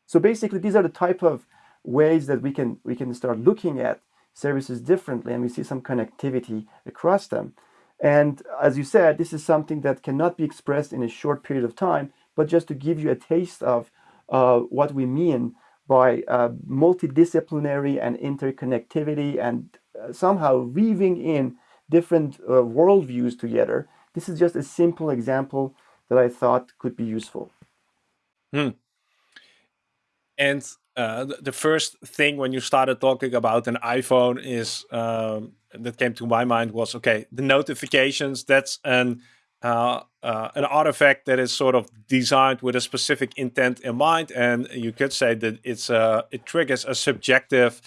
So basically, these are the type of ways that we can we can start looking at services differently and we see some connectivity across them. And as you said, this is something that cannot be expressed in a short period of time, but just to give you a taste of uh, what we mean by uh, multidisciplinary and interconnectivity and uh, somehow weaving in different uh, worldviews together. This is just a simple example that I thought could be useful. Hmm. And uh, the first thing when you started talking about an iPhone is um, that came to my mind was okay, the notifications. That's an uh, uh, an artifact that is sort of designed with a specific intent in mind, and you could say that it's uh, it triggers a subjective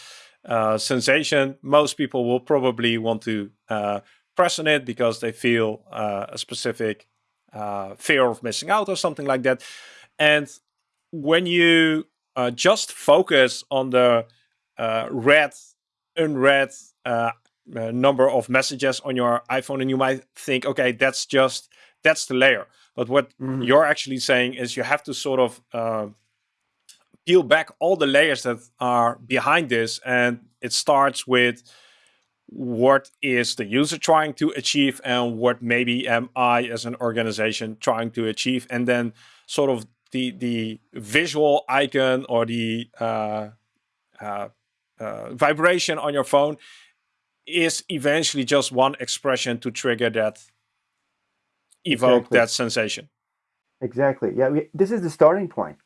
uh, sensation, most people will probably want to uh, press on it because they feel uh, a specific fear of missing out or something like that. And when you just focus on the read, unread uh, uh, number of messages on your iPhone, and you might think, okay, that's just that's the layer. But what mm-hmm. you're actually saying is you have to sort of uh, peel back all the layers that are behind this, and it starts with what is the user trying to achieve and what maybe am I as an organization trying to achieve, and then sort of the the visual icon or the uh, uh, uh, vibration on your phone is eventually just one expression to trigger that evoke exactly. that sensation. Exactly. Yeah, we, this is the starting point.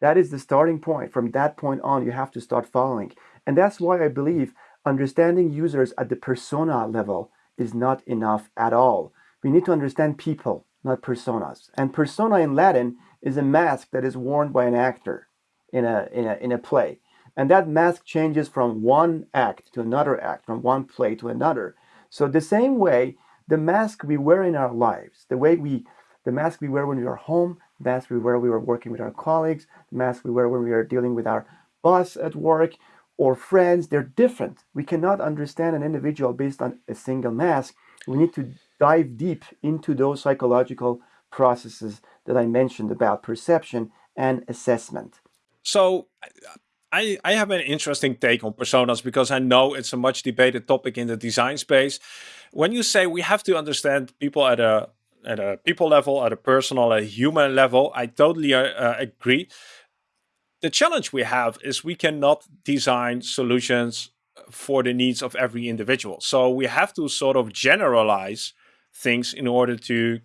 That is the starting point. From that point on, you have to start following. And that's why I believe understanding users at the persona level is not enough at all. We need to understand people, not personas. And persona in Latin is a mask that is worn by an actor in a, in a, in a play. And that mask changes from one act to another act, from one play to another. So the same way, the mask we wear in our lives, the way we, the mask we wear when we are home, the mask we wear when we are working with our colleagues, the mask we wear when we are dealing with our boss at work or friends, they're different. We cannot understand an individual based on a single mask. We need to dive deep into those psychological processes that I mentioned about perception and assessment. So I, I have an interesting take on personas because I know it's a much debated topic in the design space. When you say we have to understand people at a at a people level, at a personal, a human level, I totally uh, uh, agree. The challenge we have is we cannot design solutions for the needs of every individual. So we have to sort of generalize things in order to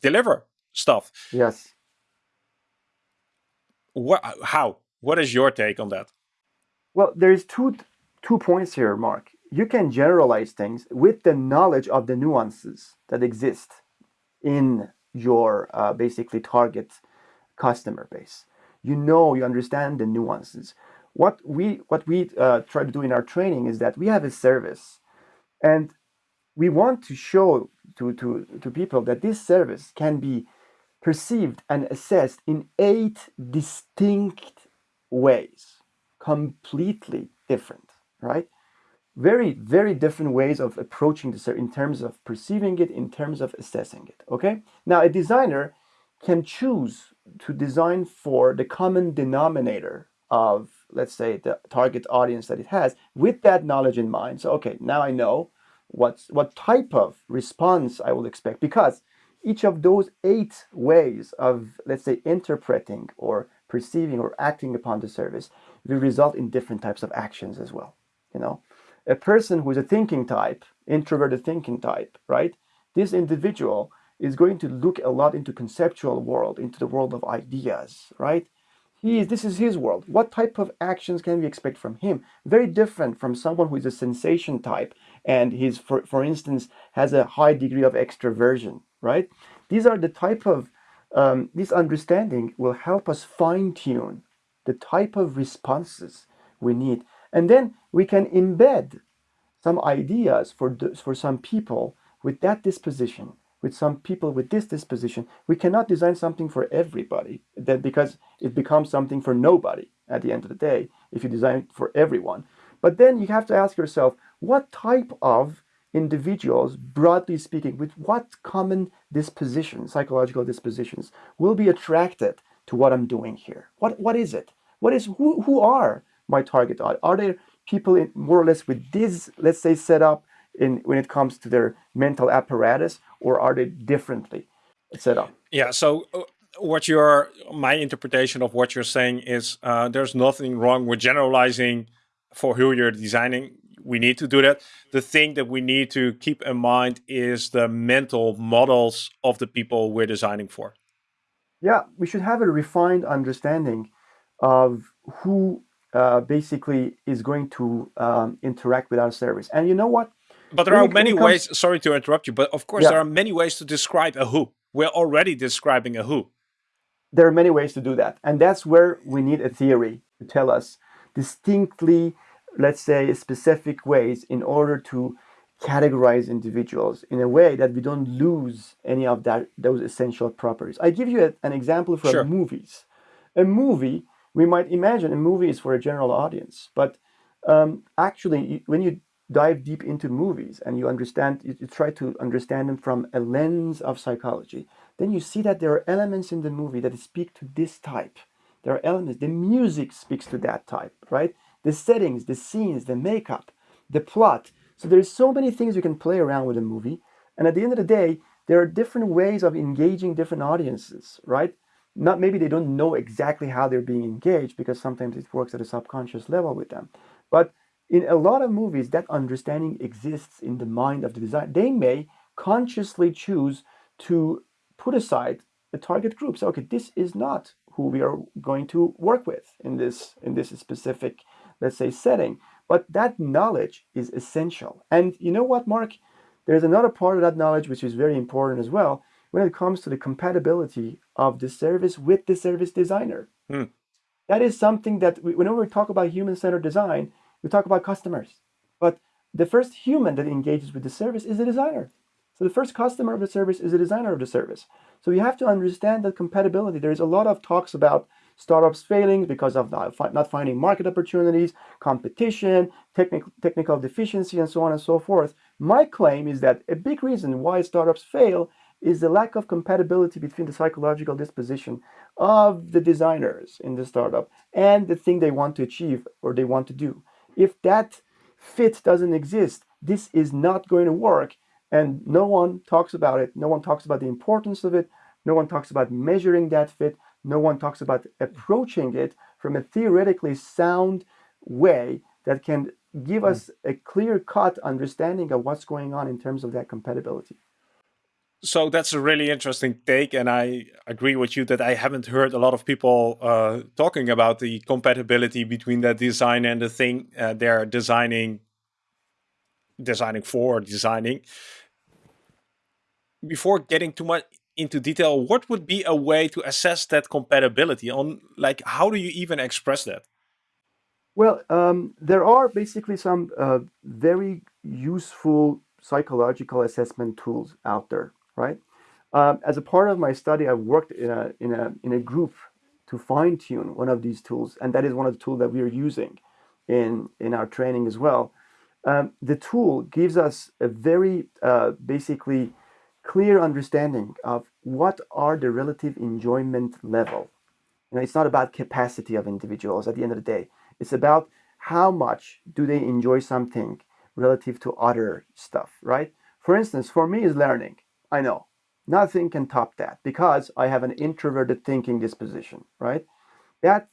deliver stuff. Yes. What? How? What is your take on that? Well, there's two two points here, Mark. You can generalize things with the knowledge of the nuances that exist in your uh, basically target customer base. You know, you understand the nuances. What we what we uh, try to do in our training is that we have a service, and we want to show to to to people that this service can be perceived and assessed in eight distinct ways, completely different, right? Very, very different ways of approaching this in terms of perceiving it, in terms of assessing it, okay? Now, a designer can choose to design for the common denominator of, let's say, the target audience that it has with that knowledge in mind. So, okay, now I know what's, what type of response I will expect because each of those eight ways of, let's say, interpreting or perceiving or acting upon the service will result in different types of actions as well. You know, a person who is a thinking type, introverted thinking type, right? This individual is going to look a lot into conceptual world, into the world of ideas, right? He is, this is his world. What type of actions can we expect from him? Very different from someone who is a sensation type and he's, for, for instance, has a high degree of extroversion, right? These are the type of um, this understanding will help us fine tune the type of responses we need. And then we can embed some ideas for, for some people with that disposition, with some people with this disposition. We cannot design something for everybody that because it becomes something for nobody at the end of the day if you design for everyone. But then you have to ask yourself, what type of individuals, broadly speaking, with what common dispositions, psychological dispositions, will be attracted to what I'm doing here? What what is it? What is who who are my target audience? Are there people in, more or less with this, let's say, setup in when it comes to their mental apparatus, or are they differently set up? Yeah. So. Uh, what your my interpretation of what you're saying is uh, there's nothing wrong with generalizing for who you're designing we need to do that. The thing that we need to keep in mind is the mental models of the people we're designing for. Yeah, we should have a refined understanding of who uh, basically is going to um, interact with our service. And you know what? But there when are many ways, sorry to interrupt you, but of course yeah. there are many ways to describe a who. We're already describing a who. There are many ways to do that. And that's where we need a theory to tell us distinctly let's say, specific ways in order to categorize individuals in a way that we don't lose any of that those essential properties. I give you a, an example from sure. movies. A movie we might imagine a movie is for a general audience, but um, actually, when you dive deep into movies and you understand, you, you try to understand them from a lens of psychology, then you see that there are elements in the movie that speak to this type. There are elements, the music speaks to that type, right? The settings, the scenes, the makeup, the plot. So there's so many things you can play around with a movie. And at the end of the day, there are different ways of engaging different audiences, right? Not maybe they don't know exactly how they're being engaged because sometimes it works at a subconscious level with them. But in a lot of movies, that understanding exists in the mind of the designer. They may consciously choose to put aside a target group. So, okay, this is not who we are going to work with in this in this specific, let's say, setting. But that knowledge is essential. And you know what, Mark? There's another part of that knowledge which is very important as well when it comes to the compatibility of the service with the service designer. Hmm. That is something that we, whenever we talk about human-centered design, we talk about customers. But the first human that engages with the service is the designer. So the first customer of the service is the designer of the service. So you have to understand that compatibility. There's a lot of talks about startups failing because of not finding market opportunities, competition, technical, technical deficiency, and so on and so forth. My claim is that a big reason why startups fail is the lack of compatibility between the psychological disposition of the designers in the startup and the thing they want to achieve or they want to do. If that fit doesn't exist, this is not going to work. And no one talks about it. No one talks about the importance of it. No one talks about measuring that fit. No one talks about approaching it from a theoretically sound way that can give us a clear cut understanding of what's going on in terms of that compatibility. So that's a really interesting take, and I agree with you that I haven't heard a lot of people uh, talking about the compatibility between the design and the thing uh, they're designing, designing for, designing. Before getting too much into detail, what would be a way to assess that compatibility? On like, how do you even express that? Well, um, there are basically some uh, very useful psychological assessment tools out there right? Um, as a part of my study, I've worked in a, in a, in a group to fine tune one of these tools, and that is one of the tools that we are using in, in our training as well. Um, the tool gives us a very uh, basically clear understanding of what are the relative enjoyment level. You know, it's not about capacity of individuals at the end of the day. It's about how much do they enjoy something relative to other stuff, right? For instance, for me is learning. I know. Nothing can top that because I have an introverted thinking disposition, right? That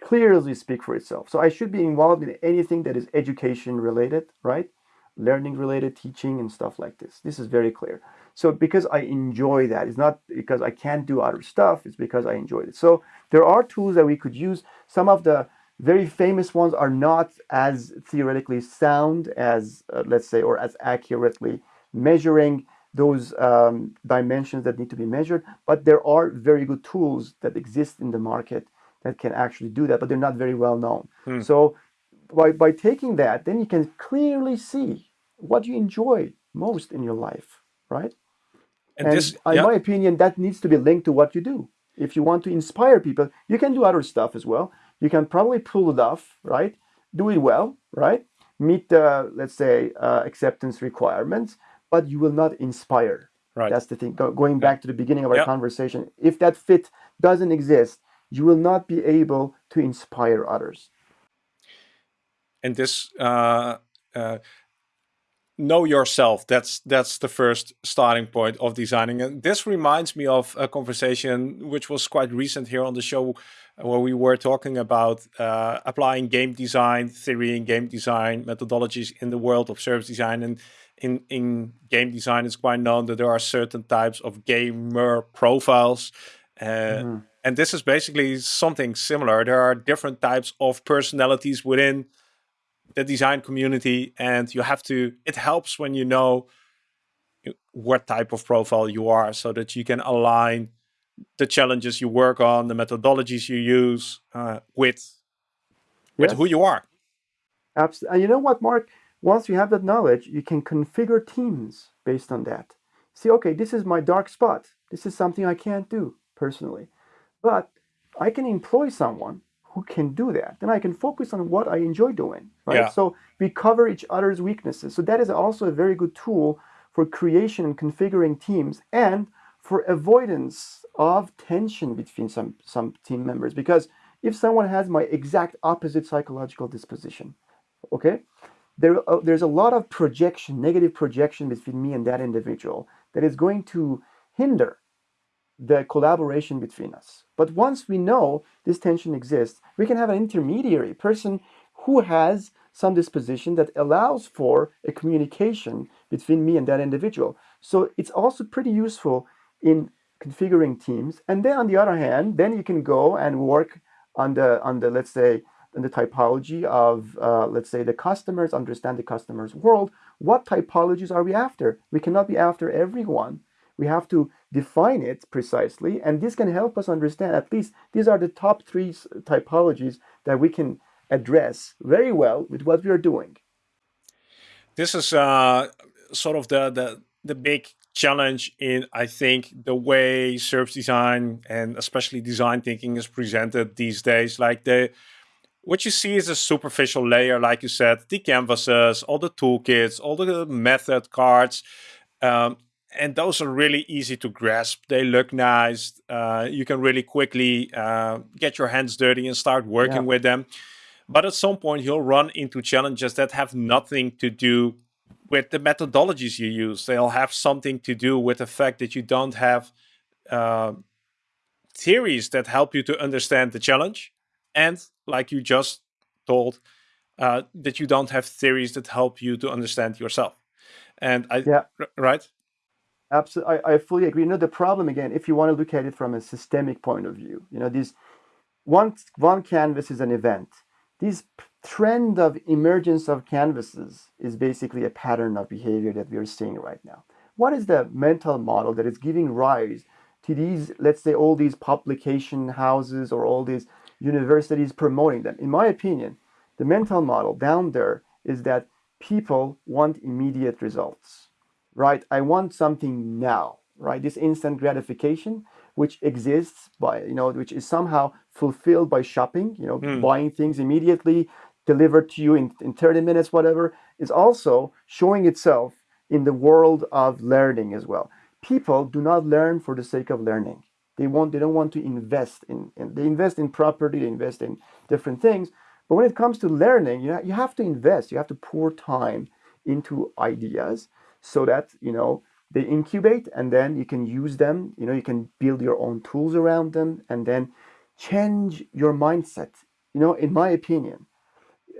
clearly speak for itself. So I should be involved in anything that is education related, right? Learning related, teaching and stuff like this. This is very clear. So because I enjoy that, it's not because I can't do other stuff, it's because I enjoy it. So there are tools that we could use. Some of the very famous ones are not as theoretically sound as, uh, let's say, or as accurately measuring those um, dimensions that need to be measured. But there are very good tools that exist in the market that can actually do that, but they're not very well known. Hmm. So by, by taking that, then you can clearly see what you enjoy most in your life, right? And, and this, in my opinion, that needs to be linked to what you do. If you want to inspire people, you can do other stuff as well. You can probably pull it off, right? Do it well, right? Meet the, let's say, uh, acceptance requirements but you will not inspire. Right. That's the thing. Go, going back to the beginning of our conversation, if that fit doesn't exist, you will not be able to inspire others. And this uh, uh, know yourself. That's that's the first starting point of designing. And this reminds me of a conversation which was quite recent here on the show, where we were talking about uh, applying game design theory and game design methodologies in the world of service design and in in game design it's quite known that there are certain types of gamer profiles uh, mm-hmm. and this is basically something similar there are different types of personalities within the design community and you have to it helps when you know what type of profile you are so that you can align the challenges you work on the methodologies you use uh, with with yes. who you are absolutely and you know what mark once you have that knowledge, you can configure teams based on that. See, okay, this is my dark spot. This is something I can't do personally. But I can employ someone who can do that. Then I can focus on what I enjoy doing, right? Yeah. So we cover each other's weaknesses. So that is also a very good tool for creation and configuring teams and for avoidance of tension between some, some team members. Because if someone has my exact opposite psychological disposition, okay, there, uh, there's a lot of projection, negative projection between me and that individual that is going to hinder the collaboration between us. But once we know this tension exists, we can have an intermediary person who has some disposition that allows for a communication between me and that individual. So it's also pretty useful in configuring teams. And then on the other hand, then you can go and work on the, on the let's say, in the typology of, uh, let's say, the customers, understand the customer's world. What typologies are we after? We cannot be after everyone. We have to define it precisely, and this can help us understand at least these are the top three typologies that we can address very well with what we are doing. This is uh, sort of the, the the big challenge in I think the way service design and especially design thinking is presented these days. Like the what you see is a superficial layer, like you said, the canvases, all the toolkits, all the method cards. Um, and those are really easy to grasp. They look nice. Uh, you can really quickly uh, get your hands dirty and start working yeah. with them. But at some point, you'll run into challenges that have nothing to do with the methodologies you use. They'll have something to do with the fact that you don't have uh, theories that help you to understand the challenge. And like you just told, uh, that you don't have theories that help you to understand yourself. And I, yeah. right? Absolutely, I, I fully agree. You know, the problem again, if you want to look at it from a systemic point of view, you know, this one one canvas is an event. This trend of emergence of canvases is basically a pattern of behavior that we are seeing right now. What is the mental model that is giving rise to these, let's say, all these publication houses or all these universities promoting them? In my opinion, the mental model down there is that people want immediate results right? I want something now, right? This instant gratification, which exists by, you know, which is somehow fulfilled by shopping, you know, mm. buying things immediately, delivered to you in, in 30 minutes, whatever, is also showing itself in the world of learning as well. People do not learn for the sake of learning. They want, they don't want to invest in, in they invest in property, they invest in different things. But when it comes to learning, you, know, you have to invest, you have to pour time into ideas so that you know they incubate and then you can use them you know you can build your own tools around them and then change your mindset. You know in my opinion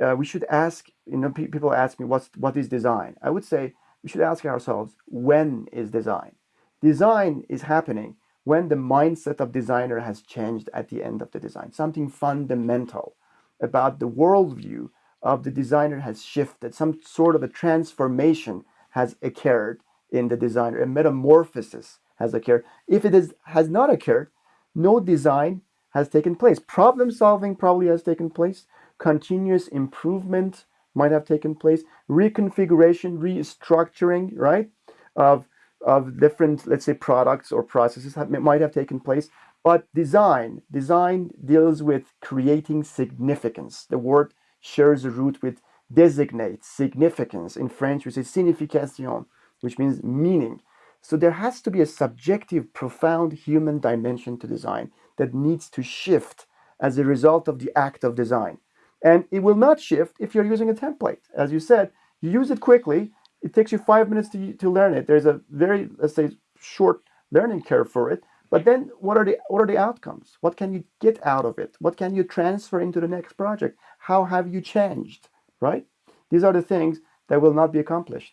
uh, we should ask you know pe people ask me what's what is design? I would say we should ask ourselves when is design? Design is happening when the mindset of designer has changed at the end of the design. Something fundamental about the worldview of the designer has shifted. Some sort of a transformation has occurred in the designer, a metamorphosis has occurred. If it is, has not occurred, no design has taken place. Problem solving probably has taken place. Continuous improvement might have taken place. Reconfiguration, restructuring, right, of, of different, let's say, products or processes have, might have taken place. But design, design deals with creating significance. The word shares a root with designates significance. In French, we say signification, which means meaning. So there has to be a subjective, profound human dimension to design that needs to shift as a result of the act of design. And it will not shift if you're using a template. As you said, you use it quickly. It takes you five minutes to, to learn it. There's a very, let's say, short learning curve for it. But then what are the what are the outcomes? What can you get out of it? What can you transfer into the next project? How have you changed? Right? These are the things that will not be accomplished.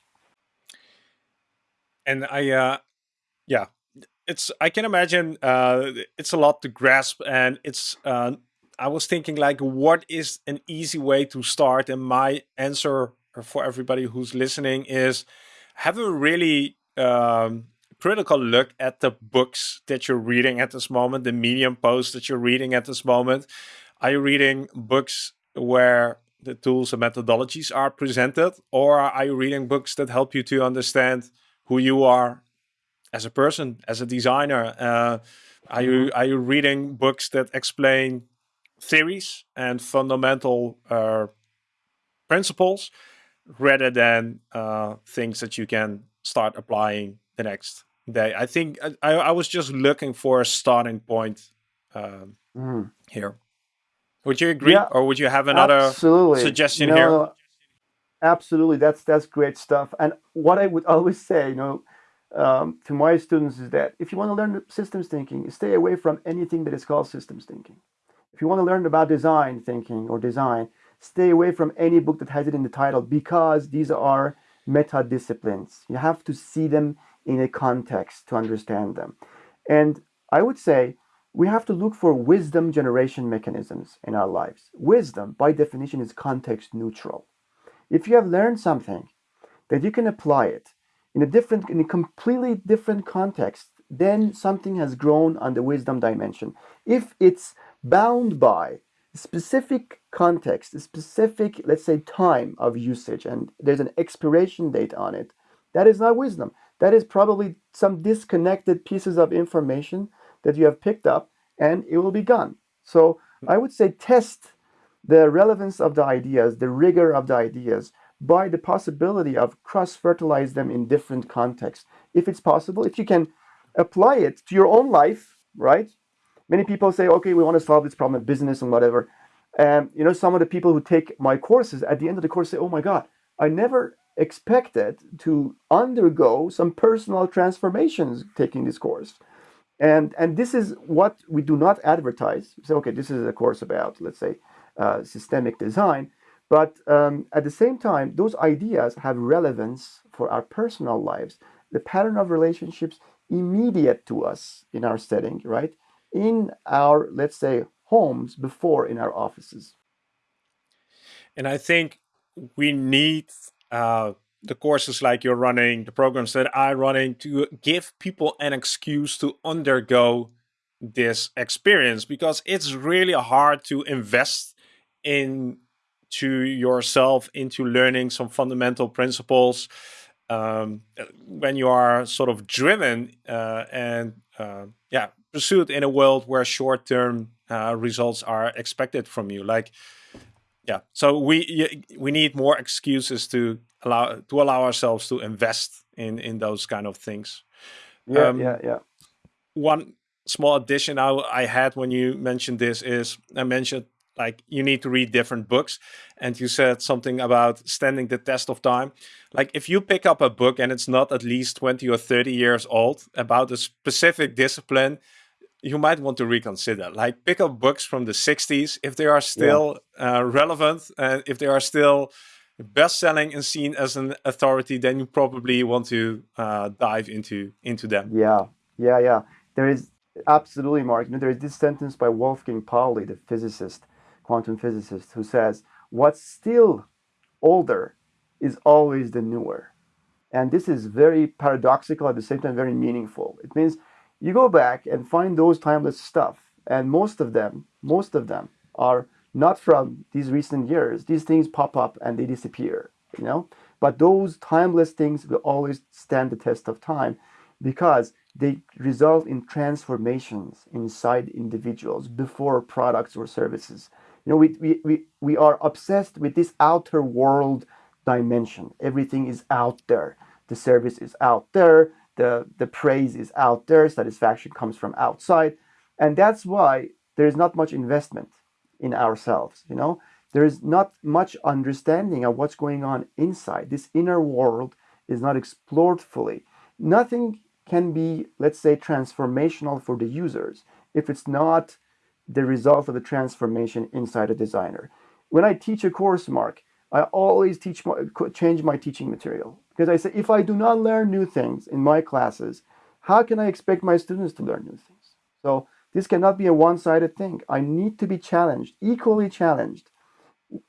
And I, uh, yeah, it's, I can imagine uh, it's a lot to grasp and it's, uh, I was thinking like, what is an easy way to start? And my answer for everybody who's listening is have a really um, critical look at the books that you're reading at this moment, the medium posts that you're reading at this moment. Are you reading books where the tools and methodologies are presented or are you reading books that help you to understand who you are as a person as a designer uh, are you mm-hmm. are you reading books that explain theories and fundamental uh, principles rather than uh, things that you can start applying the next day. I think I, I was just looking for a starting point um, mm. here. Would you agree, yeah, or would you have another absolutely. suggestion no, here? Absolutely, that's that's great stuff. And what I would always say, you know, um, to my students is that if you want to learn systems thinking, stay away from anything that is called systems thinking. If you want to learn about design thinking or design, stay away from any book that has it in the title because these are meta disciplines. You have to see them in a context to understand them. And I would say we have to look for wisdom generation mechanisms in our lives. Wisdom, by definition, is context neutral. If you have learned something, that you can apply it in a different, in a completely different context, then something has grown on the wisdom dimension. If it's bound by specific context, specific, let's say, time of usage, and there's an expiration date on it, that is not wisdom. That is probably some disconnected pieces of information that you have picked up and it will be gone. So I would say test the relevance of the ideas, the rigor of the ideas by the possibility of cross-fertilize them in different contexts. If it's possible, if you can apply it to your own life, right? Many people say, okay, we want to solve this problem in business and whatever. And you know, some of the people who take my courses at the end of the course say, oh my God, I never expected to undergo some personal transformations taking this course. And, and this is what we do not advertise. So, okay, this is a course about, let's say, uh, systemic design. But um, at the same time, those ideas have relevance for our personal lives. The pattern of relationships immediate to us in our setting, right? In our, let's say, homes before in our offices. And I think we need uh, the courses like you're running, the programs that I'm running to give people an excuse to undergo this experience because it's really hard to invest into yourself into learning some fundamental principles um, when you are sort of driven uh, and uh, yeah pursued in a world where short-term uh, results are expected from you. Like yeah. So we we need more excuses to allow to allow ourselves to invest in in those kind of things. Yeah um, yeah yeah. one small addition I, I had when you mentioned this is i mentioned like you need to read different books and you said something about standing the test of time. Like if you pick up a book and it's not at least 20 or 30 years old about a specific discipline you might want to reconsider. Like pick up books from the 60s if they are still yeah. uh, relevant and if they are still best-selling and seen as an authority, then you probably want to uh, dive into into them. Yeah, yeah, yeah. There is absolutely, Mark. You know, there is this sentence by Wolfgang Pauli, the physicist, quantum physicist, who says, "What's still older is always the newer." And this is very paradoxical at the same time very meaningful. It means you go back and find those timeless stuff. And most of them most of them are not from these recent years. These things pop up and they disappear you know? But those timeless things will always stand the test of time because they result in transformations inside individuals before products or services. You know we, we, we, we are obsessed with this outer world dimension. Everything is out there. The service is out there the, the praise is out there, satisfaction comes from outside. And that's why there is not much investment in ourselves, you know? There is not much understanding of what's going on inside. This inner world is not explored fully. Nothing can be, let's say, transformational for the users if it's not the result of a transformation inside a designer. When I teach a course, Mark, I always teach my, change my teaching material. Because I say, if I do not learn new things in my classes, how can I expect my students to learn new things? So this cannot be a one-sided thing. I need to be challenged, equally challenged,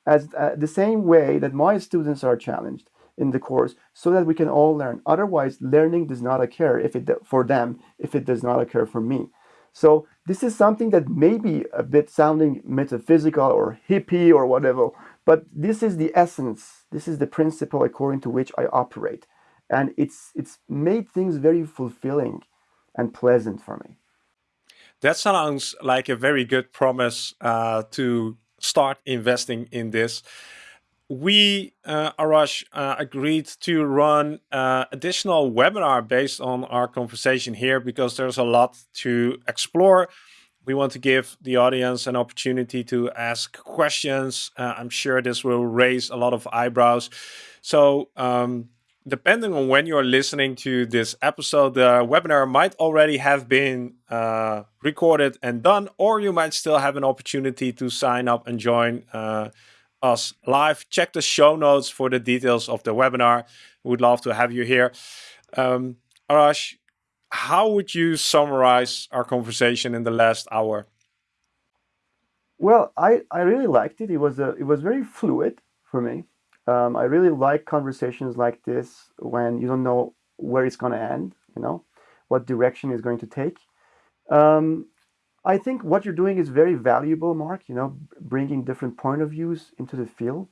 as uh, the same way that my students are challenged in the course, so that we can all learn. Otherwise, learning does not occur if it for them if it does not occur for me. So this is something that may be a bit sounding metaphysical or hippie or whatever, but this is the essence, this is the principle according to which I operate. And it's, it's made things very fulfilling and pleasant for me. That sounds like a very good promise uh, to start investing in this. We, uh, Arash, uh, agreed to run uh, additional webinar based on our conversation here because there's a lot to explore. We want to give the audience an opportunity to ask questions. Uh, I'm sure this will raise a lot of eyebrows. So um, depending on when you're listening to this episode, the webinar might already have been uh, recorded and done, or you might still have an opportunity to sign up and join uh, us live. Check the show notes for the details of the webinar. We'd love to have you here. Um, Arash, how would you summarize our conversation in the last hour? Well, I, I really liked it. It was a, it was very fluid for me. Um, I really like conversations like this when you don't know where it's going to end, you know, what direction is going to take. Um, I think what you're doing is very valuable, Mark, you know, bringing different point of views into the field.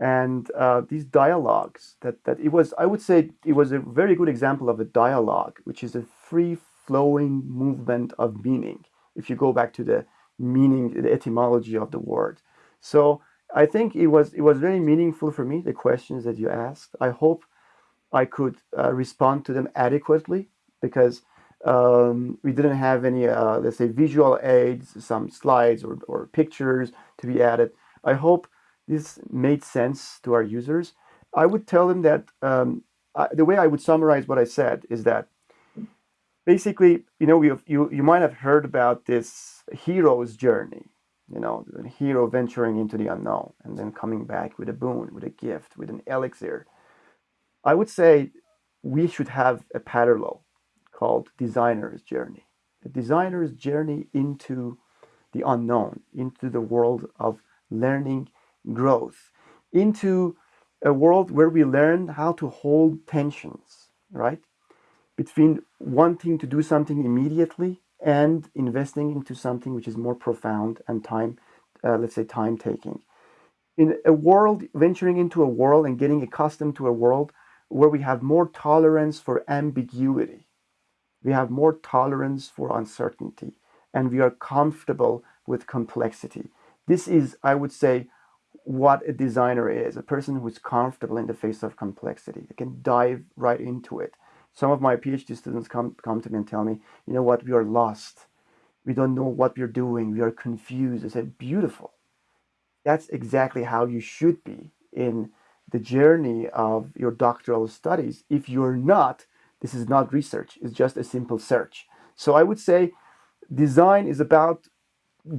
And uh, these dialogues that, that it was, I would say it was a very good example of a dialogue, which is a free flowing movement of meaning. If you go back to the meaning, the etymology of the word. So I think it was it was very meaningful for me the questions that you asked. I hope I could uh, respond to them adequately because um, we didn't have any uh, let's say visual aids, some slides or, or pictures to be added. I hope this made sense to our users. I would tell them that um, I, the way I would summarize what I said is that basically, you know, you you you might have heard about this hero's journey you know, the hero venturing into the unknown and then coming back with a boon, with a gift, with an elixir. I would say we should have a parallel called designer's journey. The designer's journey into the unknown, into the world of learning growth, into a world where we learn how to hold tensions, right? Between wanting to do something immediately and investing into something which is more profound and time, uh, let's say, time taking. In a world, venturing into a world and getting accustomed to a world where we have more tolerance for ambiguity, we have more tolerance for uncertainty, and we are comfortable with complexity. This is, I would say, what a designer is a person who is comfortable in the face of complexity. They can dive right into it some of my PhD students come, come to me and tell me, you know what, we are lost. We don't know what we're doing. We are confused. I said, beautiful. That's exactly how you should be in the journey of your doctoral studies. If you're not, this is not research. It's just a simple search. So I would say design is about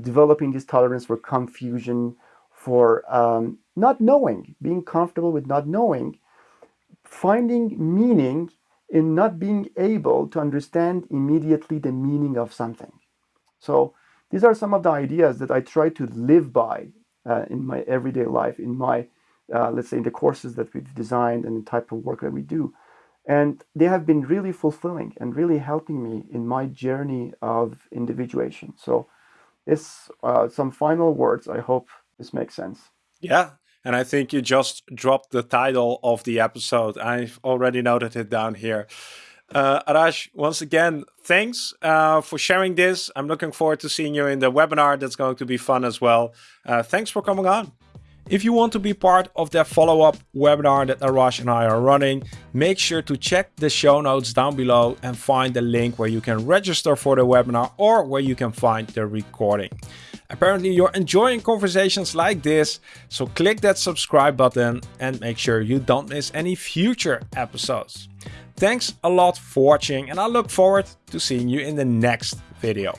developing this tolerance for confusion, for um, not knowing, being comfortable with not knowing, finding meaning in not being able to understand immediately the meaning of something. So these are some of the ideas that I try to live by uh, in my everyday life, in my, uh, let's say, in the courses that we've designed and the type of work that we do. And they have been really fulfilling and really helping me in my journey of individuation. So it's uh, some final words. I hope this makes sense. Yeah, and I think you just dropped the title of the episode. I've already noted it down here. Uh, Arash, once again, thanks uh, for sharing this. I'm looking forward to seeing you in the webinar. That's going to be fun as well. Uh, thanks for coming on. If you want to be part of that follow-up webinar that Arash and I are running, make sure to check the show notes down below and find the link where you can register for the webinar or where you can find the recording. Apparently you're enjoying conversations like this, so click that subscribe button and make sure you don't miss any future episodes. Thanks a lot for watching and I look forward to seeing you in the next video.